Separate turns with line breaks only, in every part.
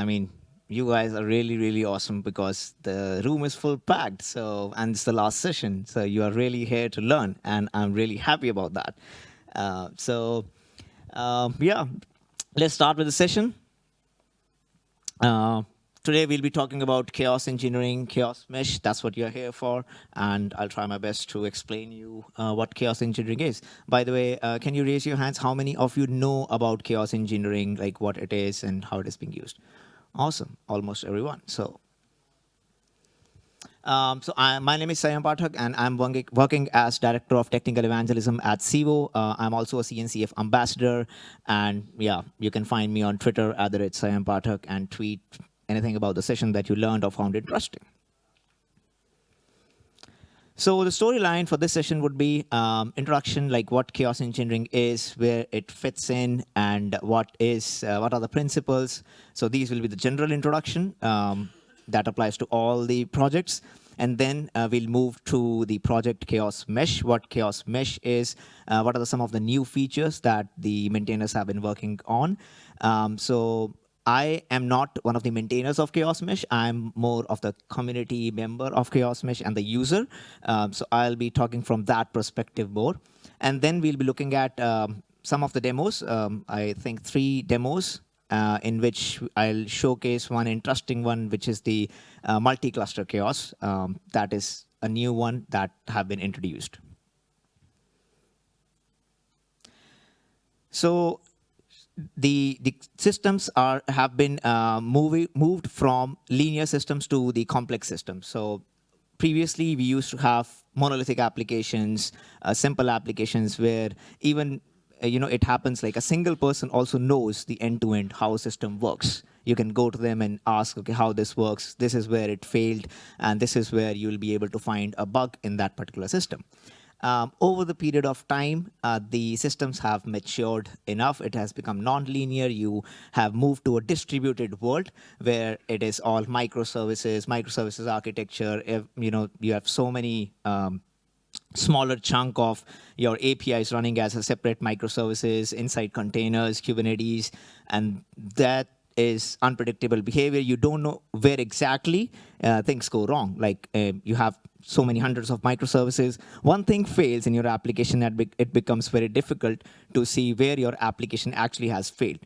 I mean, you guys are really, really awesome because the room is full packed. So, and it's the last session. So you are really here to learn, and I'm really happy about that. Uh, so, uh, yeah, let's start with the session. Uh, today we'll be talking about chaos engineering, chaos mesh. That's what you're here for, and I'll try my best to explain you uh, what chaos engineering is. By the way, uh, can you raise your hands? How many of you know about chaos engineering, like what it is and how it is being used? Awesome, almost everyone. So. Um, so I, my name is Saiyam Pathak, and I'm working as Director of Technical Evangelism at Civo. Uh, I'm also a CNCF ambassador, and yeah, you can find me on Twitter at the Saiyam Pathak and tweet anything about the session that you learned or found interesting. So the storyline for this session would be um, introduction, like what chaos engineering is, where it fits in, and what is uh, what are the principles. So these will be the general introduction um, that applies to all the projects. And then uh, we'll move to the project Chaos Mesh, what Chaos Mesh is, uh, what are the, some of the new features that the maintainers have been working on. Um, so I am not one of the maintainers of Chaos Mesh. I'm more of the community member of Chaos Mesh and the user. Um, so I'll be talking from that perspective more. And then we'll be looking at um, some of the demos. Um, I think three demos uh, in which I'll showcase one interesting one, which is the uh, multi-cluster chaos. Um, that is a new one that have been introduced. So the the systems are have been uh, moving moved from linear systems to the complex systems. So previously we used to have monolithic applications, uh, simple applications where even uh, you know it happens like a single person also knows the end to end how a system works. You can go to them and ask, okay, how this works. This is where it failed, and this is where you'll be able to find a bug in that particular system. Um, over the period of time, uh, the systems have matured enough. It has become non-linear. You have moved to a distributed world where it is all microservices, microservices architecture. If, you know, you have so many um, smaller chunk of your APIs running as a separate microservices inside containers, Kubernetes, and that is unpredictable behavior. You don't know where exactly uh, things go wrong. Like uh, you have so many hundreds of microservices. One thing fails in your application, it becomes very difficult to see where your application actually has failed.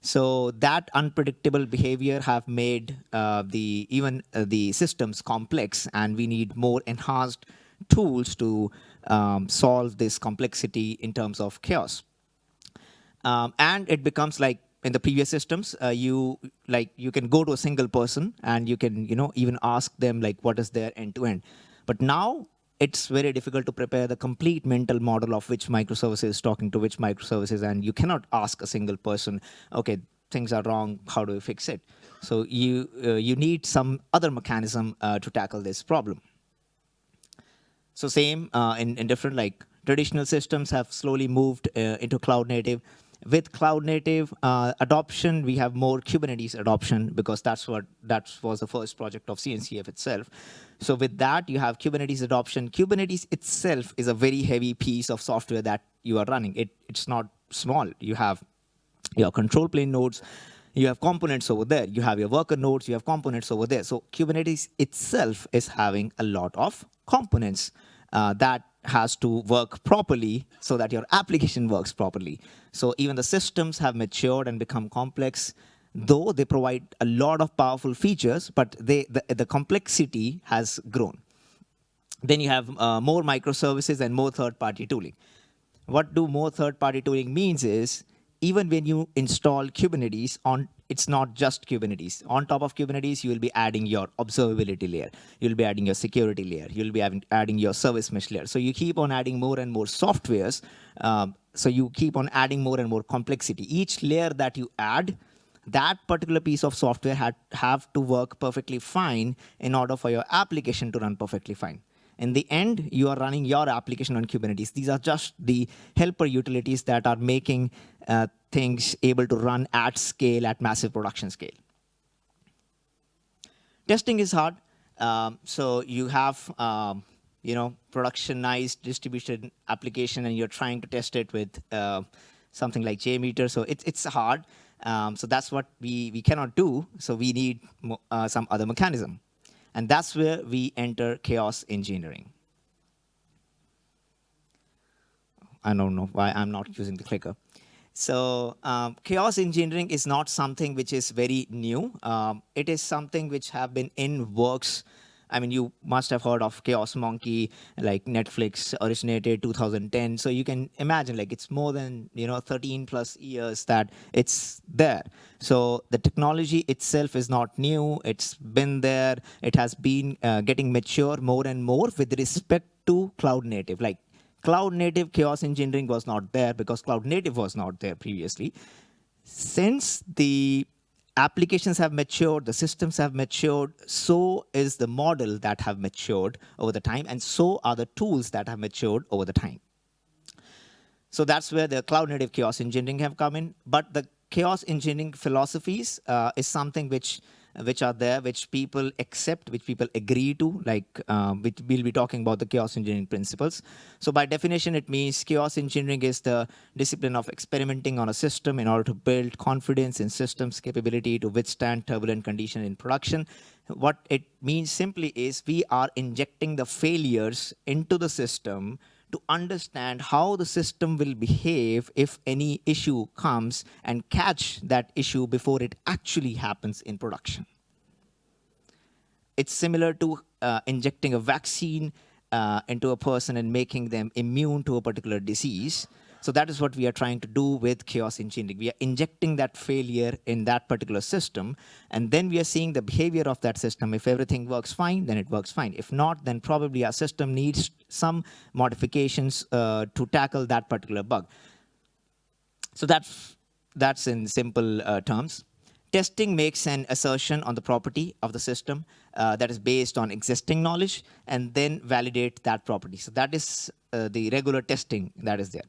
So that unpredictable behavior have made uh, the even uh, the systems complex, and we need more enhanced tools to um, solve this complexity in terms of chaos. Um, and it becomes like in the previous systems, uh, you like you can go to a single person and you can you know even ask them like what is their end to end. But now it's very difficult to prepare the complete mental model of which microservice is talking to which microservices, and you cannot ask a single person, okay, things are wrong, how do we fix it? So you, uh, you need some other mechanism uh, to tackle this problem. So same uh, in, in different, like traditional systems have slowly moved uh, into cloud native. With cloud native uh, adoption, we have more Kubernetes adoption because that's what that was the first project of CNCF itself. So with that, you have Kubernetes adoption. Kubernetes itself is a very heavy piece of software that you are running. It, it's not small. You have your control plane nodes, you have components over there, you have your worker nodes, you have components over there. So Kubernetes itself is having a lot of components uh, that has to work properly so that your application works properly. So even the systems have matured and become complex, though they provide a lot of powerful features, but they, the, the complexity has grown. Then you have uh, more microservices and more third-party tooling. What do more third-party tooling means is, even when you install Kubernetes on it's not just Kubernetes. On top of Kubernetes, you will be adding your observability layer. You'll be adding your security layer. You'll be adding your service mesh layer. So you keep on adding more and more softwares. Um, so you keep on adding more and more complexity. Each layer that you add, that particular piece of software had have to work perfectly fine in order for your application to run perfectly fine. In the end, you are running your application on Kubernetes. These are just the helper utilities that are making uh, things able to run at scale, at massive production scale. Testing is hard. Um, so you have um, you know, productionized distributed application, and you're trying to test it with uh, something like JMeter. So it's, it's hard. Um, so that's what we, we cannot do. So we need uh, some other mechanism. And that's where we enter chaos engineering. I don't know why I'm not using the clicker. So um, chaos engineering is not something which is very new. Um, it is something which have been in works. I mean, you must have heard of Chaos Monkey, like Netflix originated 2010. So you can imagine, like it's more than you know 13 plus years that it's there. So the technology itself is not new. It's been there. It has been uh, getting mature more and more with respect to cloud native. Like cloud native chaos engineering was not there because cloud native was not there previously. Since the applications have matured, the systems have matured, so is the model that have matured over the time, and so are the tools that have matured over the time. So that's where the cloud native chaos engineering have come in. But the chaos engineering philosophies uh, is something which which are there, which people accept, which people agree to, like um, which we'll be talking about the chaos engineering principles. So by definition, it means chaos engineering is the discipline of experimenting on a system in order to build confidence in systems capability to withstand turbulent conditions in production. What it means simply is we are injecting the failures into the system to understand how the system will behave if any issue comes and catch that issue before it actually happens in production. It's similar to uh, injecting a vaccine uh, into a person and making them immune to a particular disease. So that is what we are trying to do with chaos engineering. We are injecting that failure in that particular system, and then we are seeing the behavior of that system. If everything works fine, then it works fine. If not, then probably our system needs some modifications uh, to tackle that particular bug. So that's, that's in simple uh, terms. Testing makes an assertion on the property of the system uh, that is based on existing knowledge and then validate that property. So that is uh, the regular testing that is there.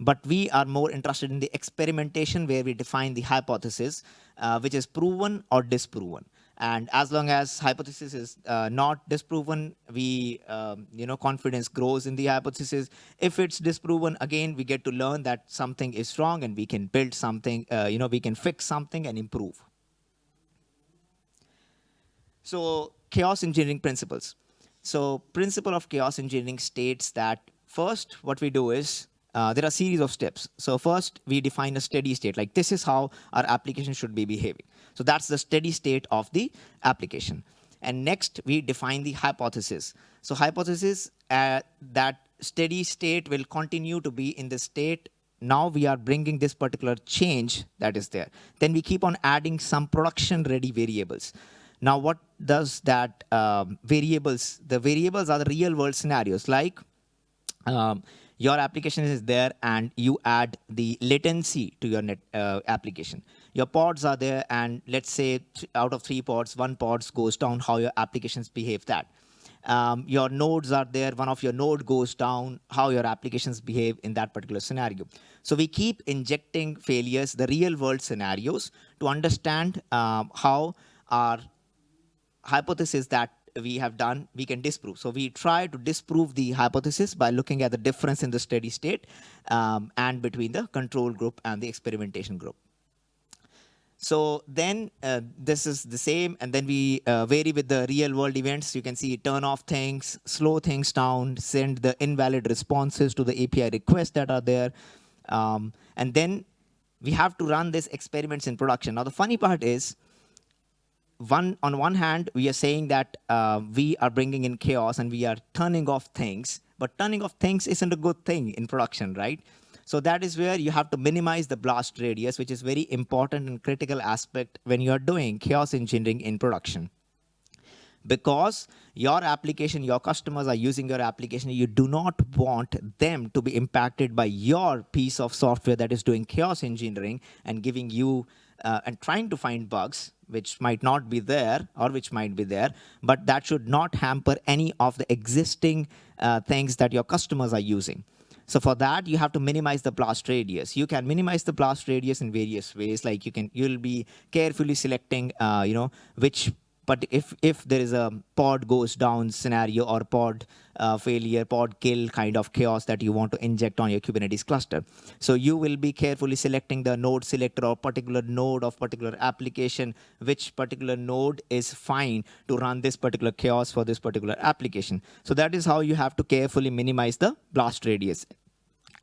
But we are more interested in the experimentation where we define the hypothesis, uh, which is proven or disproven. And as long as hypothesis is uh, not disproven, we, um, you know, confidence grows in the hypothesis. If it's disproven, again, we get to learn that something is wrong and we can build something, uh, you know, we can fix something and improve. So chaos engineering principles. So principle of chaos engineering states that first, what we do is uh, there are series of steps. So first, we define a steady state, like this is how our application should be behaving. So that's the steady state of the application. And next, we define the hypothesis. So hypothesis uh, that steady state will continue to be in the state now we are bringing this particular change that is there. Then we keep on adding some production ready variables. Now what does that um, variables, the variables are the real world scenarios like um, your application is there and you add the latency to your net uh, application. Your pods are there and let's say out of three pods, one pod goes down, how your applications behave that. Um, your nodes are there, one of your node goes down, how your applications behave in that particular scenario. So we keep injecting failures, the real world scenarios to understand um, how our hypothesis that we have done, we can disprove. So we try to disprove the hypothesis by looking at the difference in the steady state um, and between the control group and the experimentation group. So then uh, this is the same, and then we uh, vary with the real world events. You can see turn off things, slow things down, send the invalid responses to the API requests that are there. Um, and then we have to run these experiments in production. Now the funny part is one on one hand, we are saying that uh, we are bringing in chaos and we are turning off things, but turning off things isn't a good thing in production, right? So that is where you have to minimize the blast radius, which is very important and critical aspect when you are doing chaos engineering in production. Because your application, your customers are using your application, you do not want them to be impacted by your piece of software that is doing chaos engineering and giving you uh, and trying to find bugs which might not be there or which might be there, but that should not hamper any of the existing uh, things that your customers are using. So for that, you have to minimize the blast radius. You can minimize the blast radius in various ways. Like you can, you'll be carefully selecting, uh, you know, which but if if there is a pod goes down scenario or pod uh, failure, pod kill kind of chaos that you want to inject on your Kubernetes cluster. So you will be carefully selecting the node selector or particular node of particular application, which particular node is fine to run this particular chaos for this particular application. So that is how you have to carefully minimize the blast radius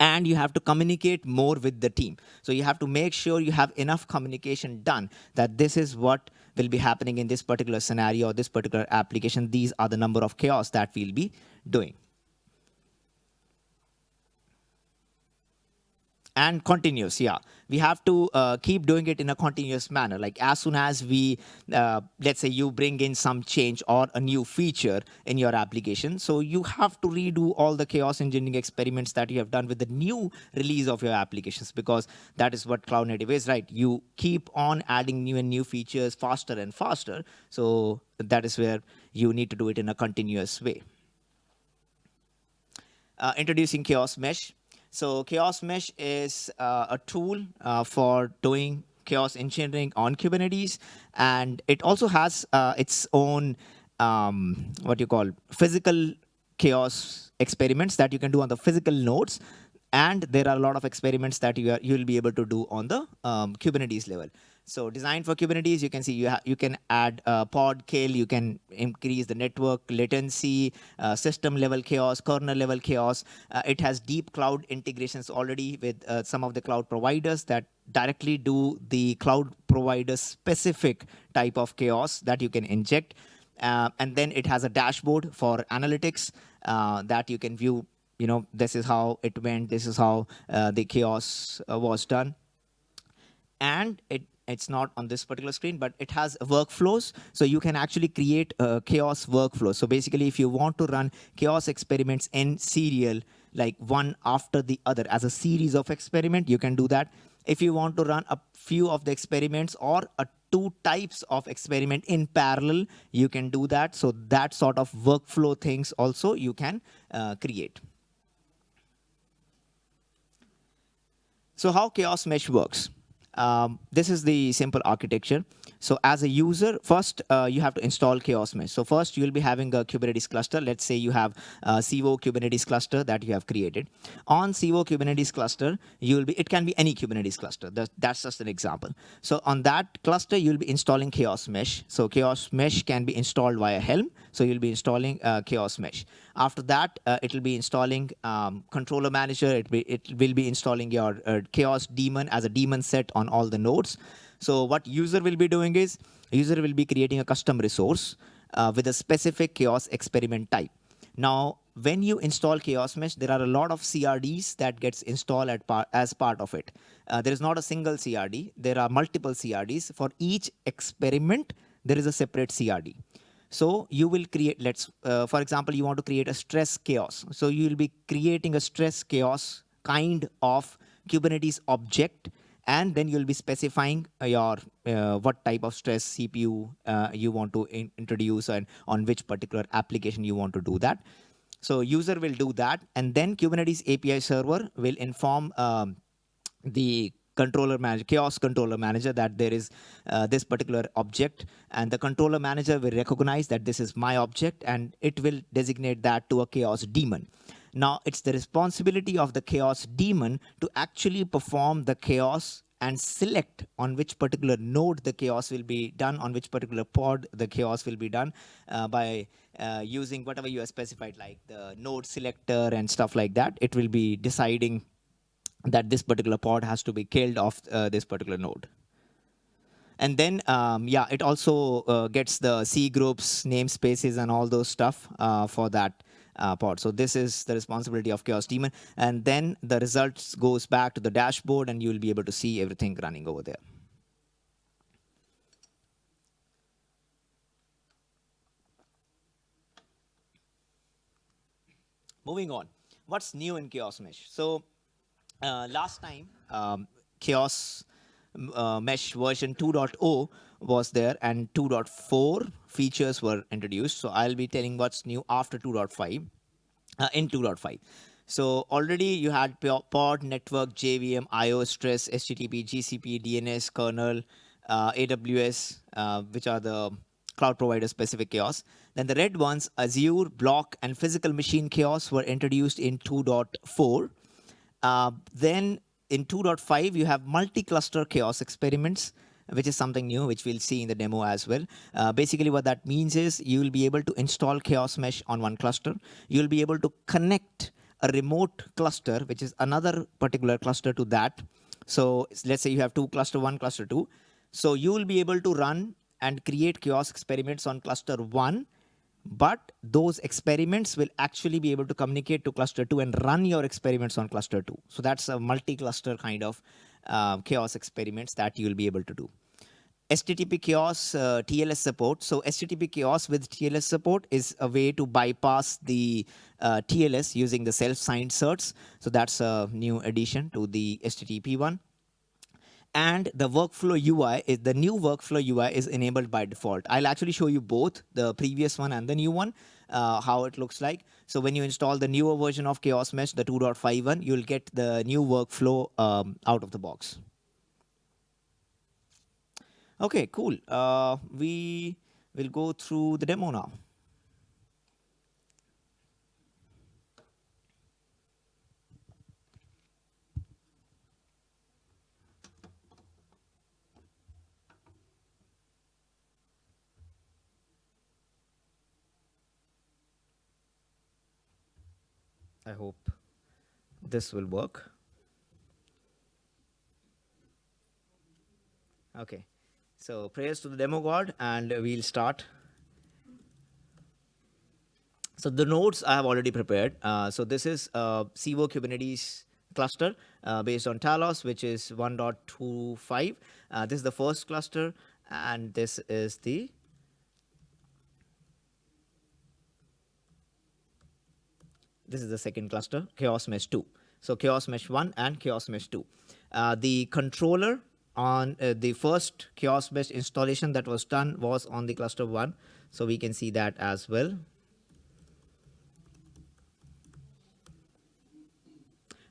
and you have to communicate more with the team. So you have to make sure you have enough communication done that this is what will be happening in this particular scenario or this particular application. These are the number of chaos that we'll be doing. And continuous yeah. We have to uh, keep doing it in a continuous manner. Like as soon as we uh, let's say you bring in some change or a new feature in your application so you have to redo all the chaos engineering experiments that you have done with the new release of your applications because that is what cloud native is right? You keep on adding new and new features faster and faster. So that is where you need to do it in a continuous way. Uh, introducing chaos mesh so Chaos Mesh is uh, a tool uh, for doing chaos engineering on Kubernetes, and it also has uh, its own um, what you call physical chaos experiments that you can do on the physical nodes, and there are a lot of experiments that you are, you will be able to do on the um, Kubernetes level. So designed for Kubernetes, you can see you, you can add pod kill, you can increase the network latency, uh, system level chaos, kernel level chaos. Uh, it has deep cloud integrations already with uh, some of the cloud providers that directly do the cloud provider specific type of chaos that you can inject. Uh, and then it has a dashboard for analytics uh, that you can view you know this is how it went this is how uh, the chaos was done and it it's not on this particular screen, but it has workflows. So you can actually create a chaos workflow. So basically, if you want to run chaos experiments in serial, like one after the other as a series of experiment, you can do that. If you want to run a few of the experiments or a two types of experiment in parallel, you can do that. So that sort of workflow things also you can uh, create. So how Chaos Mesh works. Um, this is the simple architecture. So as a user, first uh, you have to install Chaos Mesh. So first you'll be having a Kubernetes cluster. Let's say you have a Civo Kubernetes cluster that you have created. On Civo Kubernetes cluster, you'll be it can be any Kubernetes cluster. That's just an example. So on that cluster, you'll be installing Chaos Mesh. So Chaos Mesh can be installed via Helm. So you'll be installing uh, Chaos Mesh. After that, uh, it will be installing um, controller manager. It, be, it will be installing your uh, chaos daemon as a daemon set on all the nodes. So what user will be doing is user will be creating a custom resource uh, with a specific chaos experiment type. Now, when you install Chaos Mesh, there are a lot of CRDs that gets installed par as part of it. Uh, there is not a single CRD. There are multiple CRDs. For each experiment, there is a separate CRD. So you will create, let's, uh, for example, you want to create a stress chaos. So you will be creating a stress chaos kind of Kubernetes object, and then you'll be specifying your uh, what type of stress CPU uh, you want to in introduce and on which particular application you want to do that. So user will do that, and then Kubernetes API server will inform um, the controller manager, chaos controller manager, that there is uh, this particular object, and the controller manager will recognize that this is my object, and it will designate that to a chaos daemon. Now, it's the responsibility of the chaos daemon to actually perform the chaos and select on which particular node the chaos will be done, on which particular pod the chaos will be done uh, by uh, using whatever you have specified, like the node selector and stuff like that. It will be deciding that this particular pod has to be killed off uh, this particular node. And then, um, yeah, it also uh, gets the C groups, namespaces, and all those stuff uh, for that uh, pod. So this is the responsibility of Chaos Daemon. And then the results goes back to the dashboard, and you'll be able to see everything running over there. Moving on, what's new in Chaos Mesh? So uh, last time, um, Chaos uh, Mesh version 2.0 was there and 2.4 features were introduced. So I'll be telling what's new after 2.5, uh, in 2.5. So already you had pod, network, JVM, IO, stress, HTTP, GCP, DNS, kernel, uh, AWS, uh, which are the cloud provider specific chaos. Then the red ones, Azure, Block, and physical machine chaos were introduced in 2.4. Uh, then in 2.5, you have multi-cluster chaos experiments, which is something new, which we'll see in the demo as well. Uh, basically, what that means is you will be able to install chaos mesh on one cluster. You'll be able to connect a remote cluster, which is another particular cluster to that. So let's say you have two cluster one, cluster two. So you will be able to run and create chaos experiments on cluster one, but those experiments will actually be able to communicate to cluster two and run your experiments on cluster two. So that's a multi-cluster kind of uh, chaos experiments that you will be able to do. HTTP chaos uh, TLS support. So HTTP chaos with TLS support is a way to bypass the uh, TLS using the self-signed certs. So that's a new addition to the HTTP one. And the workflow UI is the new workflow UI is enabled by default. I'll actually show you both the previous one and the new one, uh, how it looks like. So when you install the newer version of Chaos Mesh, the 2.51, you'll get the new workflow um, out of the box. Okay, cool. Uh, we will go through the demo now. I hope this will work. Okay, so prayers to the demo god and we'll start. So the nodes I have already prepared. Uh, so this is a Civo Kubernetes cluster uh, based on Talos, which is 1.25. Uh, this is the first cluster and this is the this is the second cluster, Chaos Mesh 2. So Chaos Mesh 1 and Chaos Mesh 2. Uh, the controller on uh, the first Chaos Mesh installation that was done was on the cluster 1. So we can see that as well.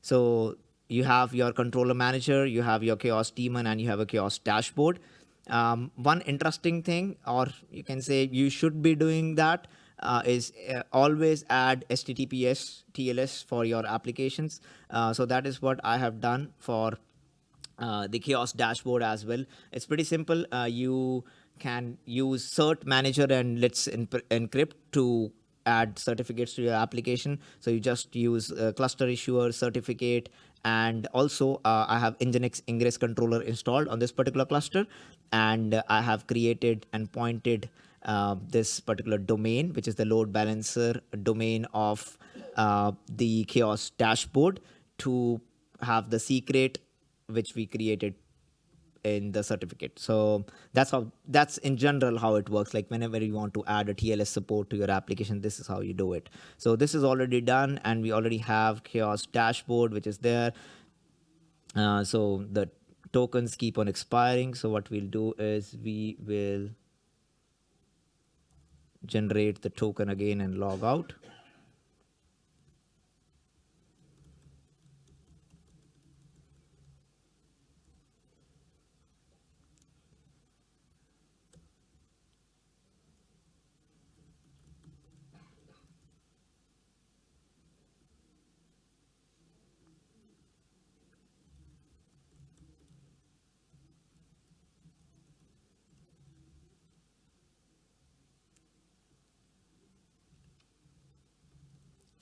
So you have your controller manager, you have your chaos daemon, and you have a chaos dashboard. Um, one interesting thing, or you can say you should be doing that, uh, is uh, always add HTTPS TLS for your applications. Uh, so that is what I have done for uh, the chaos dashboard as well. It's pretty simple. Uh, you can use cert manager and let's encrypt to add certificates to your application. So you just use cluster issuer certificate and also uh, I have Nginx ingress controller installed on this particular cluster and I have created and pointed uh, this particular domain, which is the load balancer domain of uh, the chaos dashboard to have the secret which we created in the certificate. So that's how that's in general how it works. Like whenever you want to add a TLS support to your application, this is how you do it. So this is already done and we already have chaos dashboard, which is there. Uh, so the tokens keep on expiring. So what we'll do is we will generate the token again and log out.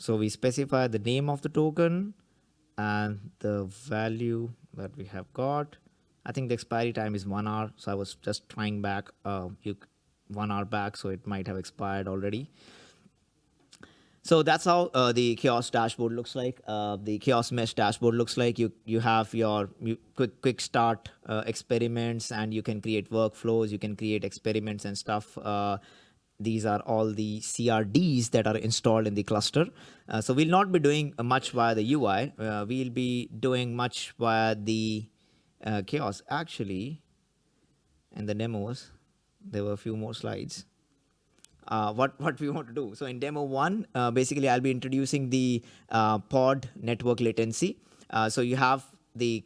So we specify the name of the token and the value that we have got. I think the expiry time is one hour. So I was just trying back uh, you, one hour back. So it might have expired already. So that's how uh, the chaos dashboard looks like. Uh, the chaos mesh dashboard looks like you you have your quick quick start uh, experiments and you can create workflows. You can create experiments and stuff. These are all the CRDs that are installed in the cluster. Uh, so we'll not be doing much via the UI. Uh, we'll be doing much via the uh, chaos. Actually, in the demos, there were a few more slides. Uh, what what we want to do. So in demo one, uh, basically I'll be introducing the uh, pod network latency. so you have the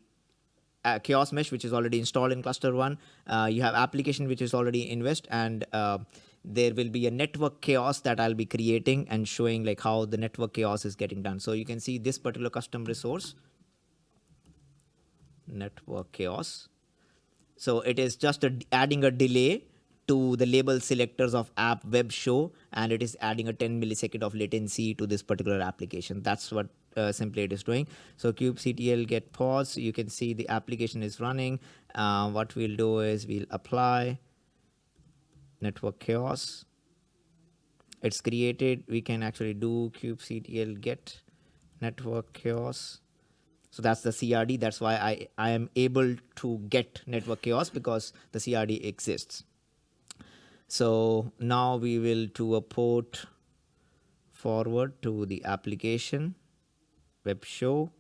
uh, chaos mesh, which is already installed in cluster one. Uh, you have application, which is already invest, and uh, there will be a network chaos that I'll be creating and showing like how the network chaos is getting done. So you can see this particular custom resource, network chaos. So it is just a, adding a delay to the label selectors of app web show and it is adding a 10 millisecond of latency to this particular application. That's what uh, simply it is doing. So kubectl get pods. You can see the application is running. Uh, what we'll do is we'll apply network chaos. It's created. We can actually do kubectl get network chaos. So that's the CRD. That's why I, I am able to get network chaos because the CRD exists. So now we will do a port forward to the application web show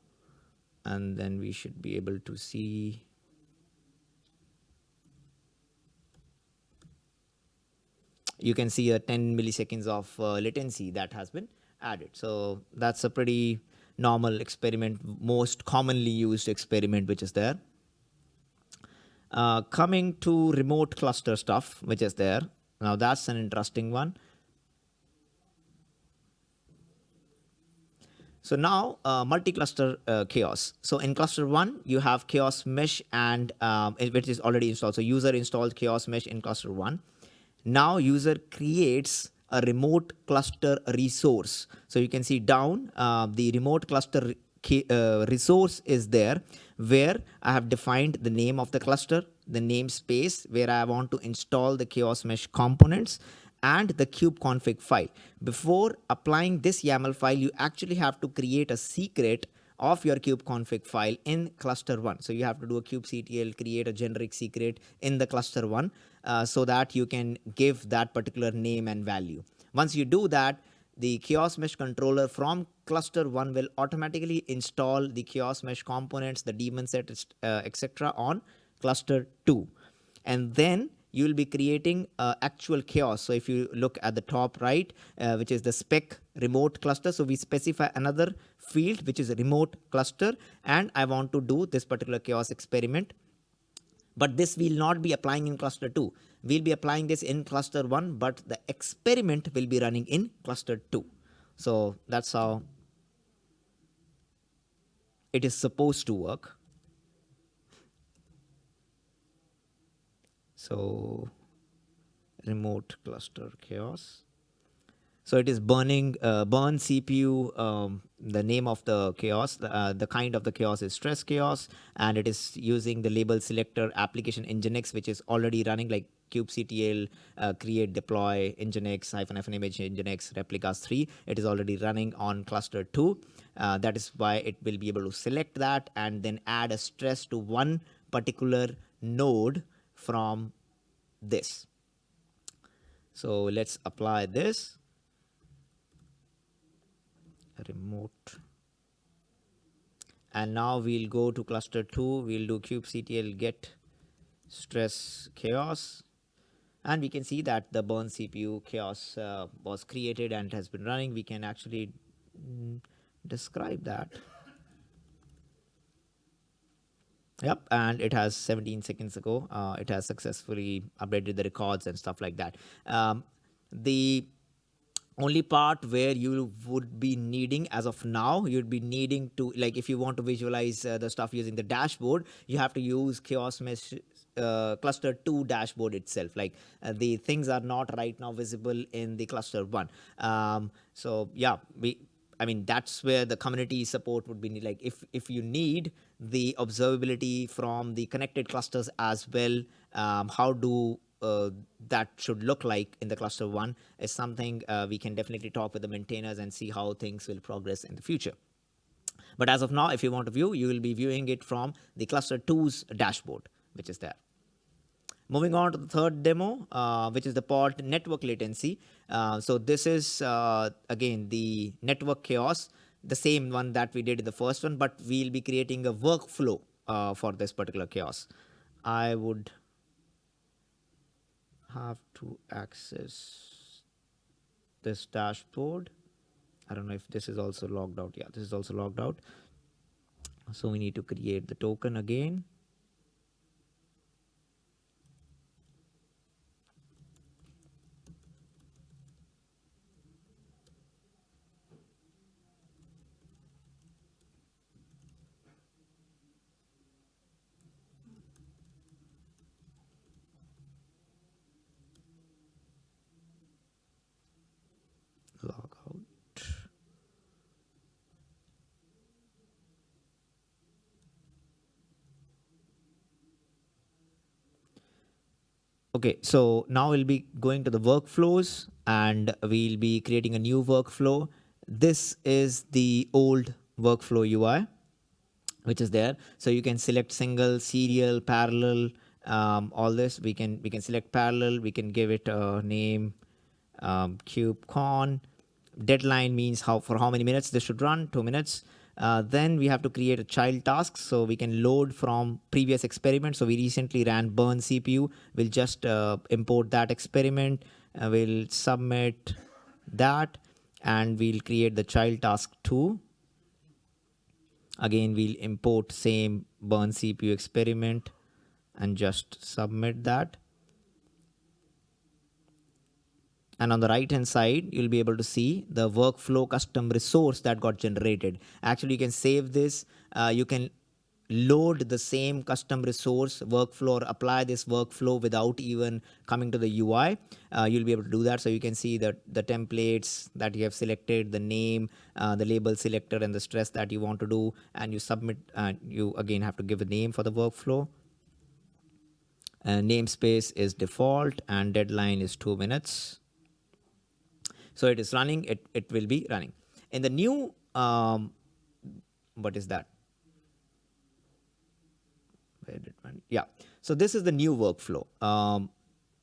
and then we should be able to see you can see a 10 milliseconds of uh, latency that has been added. So that's a pretty normal experiment, most commonly used experiment which is there. Uh, coming to remote cluster stuff, which is there. Now that's an interesting one. So now uh, multi-cluster uh, chaos. So in cluster one, you have chaos mesh and um, which is already installed. So user installed chaos mesh in cluster one. Now user creates a remote cluster resource. So you can see down uh, the remote cluster uh, resource is there where I have defined the name of the cluster, the namespace where I want to install the chaos mesh components and the kubeconfig file. Before applying this YAML file, you actually have to create a secret of your kubeconfig file in cluster one. So you have to do a kubectl, create a generic secret in the cluster one uh, so that you can give that particular name and value. Once you do that, the chaos mesh controller from cluster one will automatically install the chaos mesh components, the daemon set, uh, etc. on cluster two. And then you will be creating uh, actual chaos. So if you look at the top right, uh, which is the spec remote cluster. So we specify another field, which is a remote cluster. And I want to do this particular chaos experiment. But this will not be applying in cluster 2. We'll be applying this in cluster 1, but the experiment will be running in cluster 2. So that's how it is supposed to work. So remote cluster chaos. So it is burning uh, burn CPU. Um, the name of the chaos, uh, the kind of the chaos is stress chaos, and it is using the label selector application Nginx, which is already running like kubectl uh, create deploy nginx hyphen hyphen image nginx replicas 3 it is already running on cluster 2 uh, that is why it will be able to select that and then add a stress to one particular node from this. So let's apply this remote and now we'll go to cluster 2 we'll do kubectl get stress chaos and we can see that the burn CPU chaos uh, was created and has been running we can actually mm, describe that Yep, and it has 17 seconds ago. Uh, it has successfully updated the records and stuff like that. Um, the only part where you would be needing as of now you'd be needing to like if you want to visualize uh, the stuff using the dashboard you have to use chaos mesh uh, cluster 2 dashboard itself. Like uh, the things are not right now visible in the cluster 1 um, so yeah we I mean, that's where the community support would be like if, if you need the observability from the connected clusters as well, um, how do uh, that should look like in the cluster one is something uh, we can definitely talk with the maintainers and see how things will progress in the future. But as of now, if you want to view, you will be viewing it from the cluster two's dashboard, which is there. Moving on to the third demo, uh, which is the pod network latency. Uh, so this is, uh, again, the network chaos, the same one that we did in the first one, but we'll be creating a workflow uh, for this particular chaos. I would have to access this dashboard. I don't know if this is also logged out. Yeah, this is also logged out. So we need to create the token again. Okay, so now we'll be going to the workflows and we'll be creating a new workflow. This is the old workflow UI, which is there. So you can select single, serial, parallel, um, all this. We can we can select parallel. We can give it a name, um, KubeCon. Deadline means how for how many minutes this should run. Two minutes. Uh, then we have to create a child task so we can load from previous experiment. So we recently ran burn CPU. We'll just uh, import that experiment. Uh, we'll submit that and we'll create the child task 2. Again, we'll import same burn CPU experiment and just submit that. And on the right hand side you'll be able to see the workflow custom resource that got generated actually you can save this uh, you can load the same custom resource workflow or apply this workflow without even coming to the UI. Uh, you'll be able to do that. So you can see that the templates that you have selected, the name, uh, the label selector, and the stress that you want to do, and you submit. Uh, you again have to give a name for the workflow. Uh, namespace is default, and deadline is two minutes. So it is running, it, it will be running. In the new, um, what is that? Yeah. So this is the new workflow um,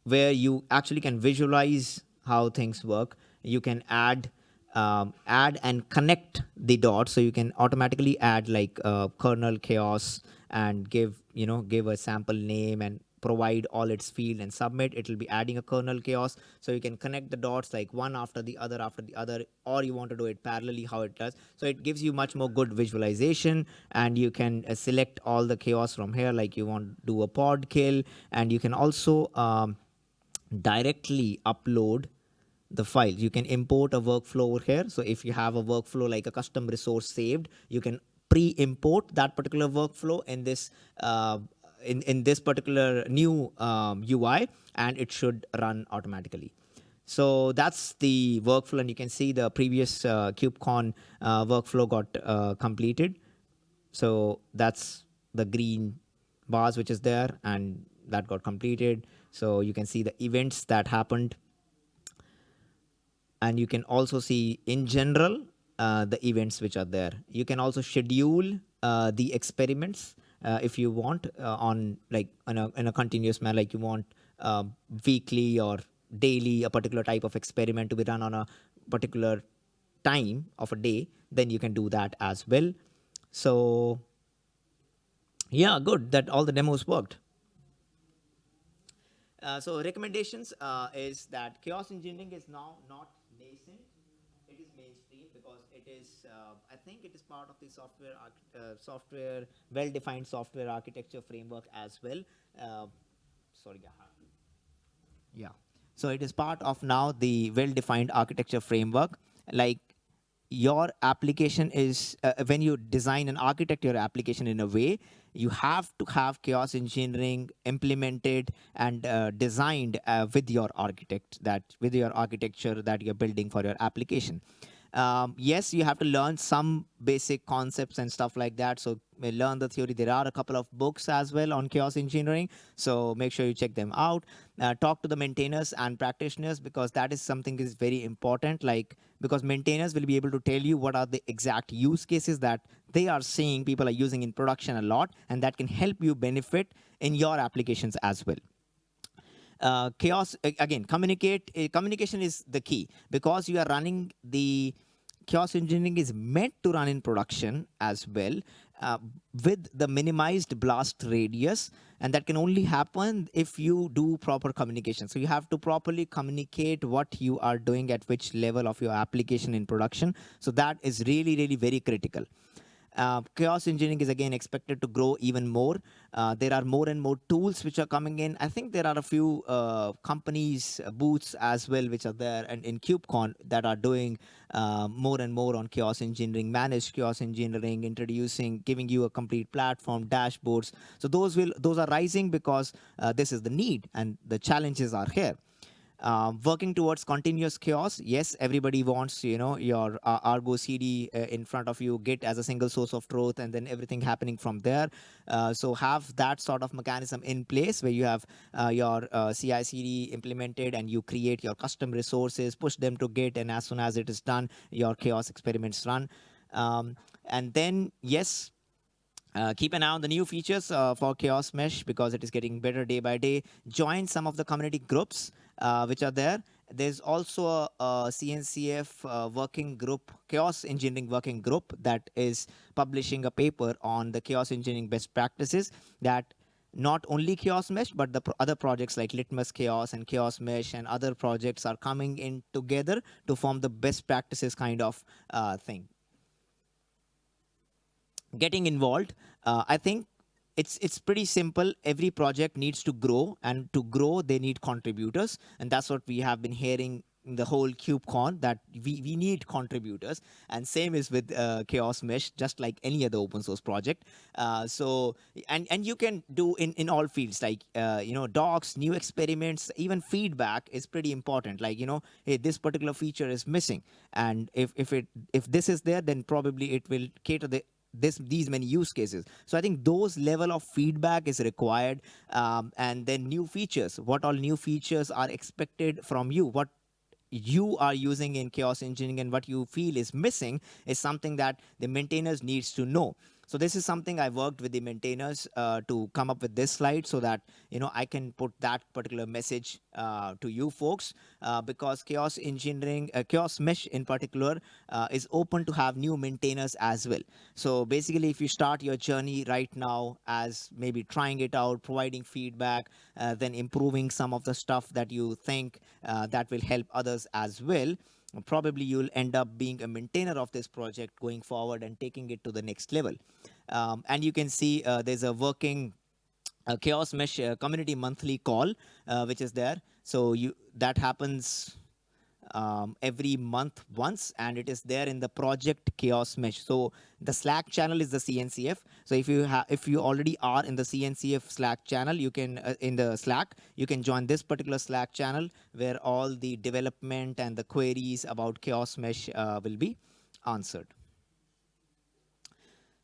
where you actually can visualize how things work. You can add um, add and connect the dots. So you can automatically add like uh, kernel chaos and give, you know, give a sample name and provide all its field and submit. It will be adding a kernel chaos. So you can connect the dots like one after the other after the other, or you want to do it parallelly how it does. So it gives you much more good visualization and you can uh, select all the chaos from here. Like you want to do a pod kill and you can also um, directly upload the files. You can import a workflow over here. So if you have a workflow like a custom resource saved, you can pre-import that particular workflow in this uh, in, in this particular new um, UI and it should run automatically. So that's the workflow and you can see the previous uh, KubeCon uh, workflow got uh, completed. So that's the green bars which is there and that got completed. So you can see the events that happened. And you can also see in general uh, the events which are there. You can also schedule uh, the experiments if you want uh, on like in a, in a continuous manner, like you want uh, weekly or daily a particular type of experiment to be run on a particular time of a day, then you can do that as well. So yeah, good that all the demos worked. Uh, so recommendations uh, is that chaos engineering is now not is, uh, I think it is part of the software, uh, software, well-defined software architecture framework as well. Uh, sorry, yeah. So it is part of now the well-defined architecture framework. Like your application is, uh, when you design and architect your application in a way, you have to have chaos engineering implemented and uh, designed uh, with your architect that with your architecture that you're building for your application. Um, yes, you have to learn some basic concepts and stuff like that. So learn the theory. There are a couple of books as well on chaos engineering. So make sure you check them out. Uh, talk to the maintainers and practitioners because that is something is very important. Like because maintainers will be able to tell you what are the exact use cases that they are seeing people are using in production a lot, and that can help you benefit in your applications as well uh, chaos again communicate uh, communication is the key. Because you are running the chaos engineering is meant to run in production as well uh, with the minimized blast radius and that can only happen if you do proper communication. So you have to properly communicate what you are doing at which level of your application in production. So that is really really very critical uh, chaos engineering is again expected to grow even more. Uh, there are more and more tools which are coming in. I think there are a few uh, companies, uh, booths as well, which are there and in KubeCon that are doing uh, more and more on chaos engineering, managed chaos engineering, introducing, giving you a complete platform, dashboards. So those will those are rising because this is the need and the challenges are here. Um, working towards continuous chaos, yes, everybody wants, you know, your uh, Argo CD uh, in front of you, Git as a single source of truth, and then everything happening from there. Uh, so have that sort of mechanism in place where you have uh, your uh, CI CD implemented and you create your custom resources, push them to Git, and as soon as it is done, your chaos experiments run. Um, and then, yes, uh, keep an eye on the new features uh, for Chaos Mesh because it is getting better day by day. Join some of the community groups uh, which are there. There's also a, a CNCF uh, working group, Chaos Engineering Working Group, that is publishing a paper on the chaos engineering best practices that not only Chaos Mesh, but the pro other projects like Litmus Chaos and Chaos Mesh and other projects are coming in together to form the best practices kind of uh, thing getting involved, uh, I think it's it's pretty simple. Every project needs to grow, and to grow, they need contributors, and that's what we have been hearing in the whole KubeCon that we, we need contributors. And same is with uh, chaos mesh just like any other open source project. Uh, so and and you can do in in all fields like uh, you know docs new experiments even feedback is pretty important. Like you know hey this particular feature is missing. And if if it if this is there then probably it will cater the this these many use cases. So i think those level of feedback is required um, and then new features. What all new features are expected from you? What you are using in chaos engineering and what you feel is missing is something that the maintainers needs to know so this is something I worked with the maintainers uh, to come up with this slide so that you know I can put that particular message uh, to you folks uh, because chaos engineering, uh, chaos mesh in particular uh, is open to have new maintainers as well. So basically, if you start your journey right now as maybe trying it out, providing feedback, uh, then improving some of the stuff that you think that will help others as well probably you'll end up being a maintainer of this project going forward and taking it to the next level. Um, and you can see uh, there's a working uh, Chaos Mesh uh, community monthly call, uh, which is there. So you that happens um, every month once and it is there in the project chaos mesh. So the slack channel is the cncf so if you have if you already are in the cncf slack channel you can uh, in the slack you can join this particular slack channel where all the development and the queries about chaos mesh uh, will be answered.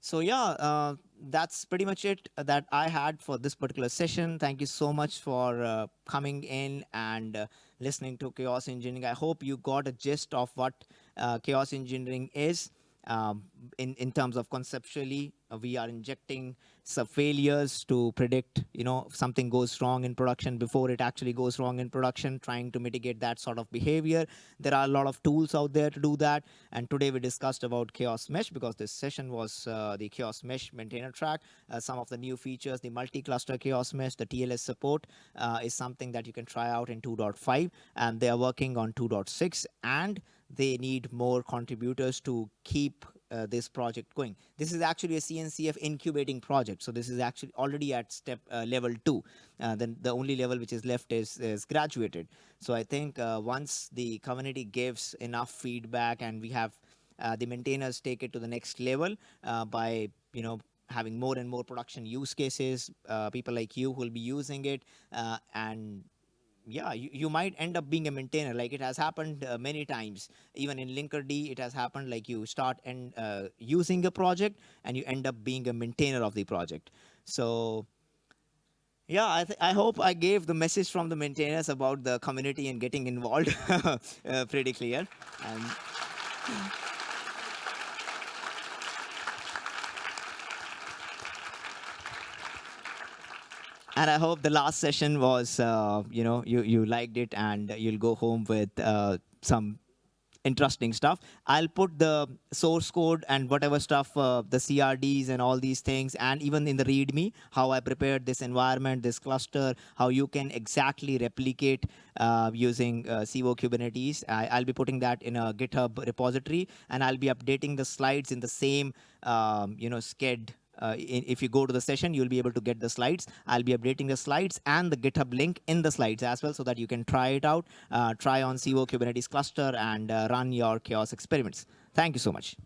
So yeah, uh, that's pretty much it that I had for this particular session. Thank you so much for uh, coming in and uh, listening to Chaos Engineering. I hope you got a gist of what uh, Chaos Engineering is um, in, in terms of conceptually uh, we are injecting some failures to predict, you know, if something goes wrong in production before it actually goes wrong in production, trying to mitigate that sort of behavior. There are a lot of tools out there to do that. And today we discussed about Chaos Mesh because this session was uh, the Chaos Mesh maintainer track. Uh, some of the new features, the multi-cluster Chaos Mesh, the TLS support uh, is something that you can try out in 2.5. And they are working on 2.6 and they need more contributors to keep uh, this project going. This is actually a CNCF incubating project. So this is actually already at step uh, level two. Uh, then the only level which is left is, is graduated. So I think uh, once the community gives enough feedback and we have uh, the maintainers take it to the next level uh, by, you know, having more and more production use cases, people like you who will be using it and yeah, you, you might end up being a maintainer. Like it has happened uh, many times. Even in Linkerd, it has happened like you start and uh, using a project and you end up being a maintainer of the project. So yeah, I, I hope I gave the message from the maintainers about the community and getting involved uh, pretty clear. And I hope the last session was, uh, you know, you, you liked it and you'll go home with uh, some interesting stuff. I'll put the source code and whatever stuff, uh, the CRDs and all these things, and even in the README, how I prepared this environment, this cluster, how you can exactly replicate uh, using uh, Civo Kubernetes. I, will be putting that in a GitHub repository, and I'll be updating the slides in the same, um, you know, Sched uh, in, if you go to the session, you'll be able to get the slides. I'll be updating the slides and the GitHub link in the slides as well so that you can try it out, uh, try on Civo Kubernetes cluster and uh, run your chaos experiments. Thank you so much.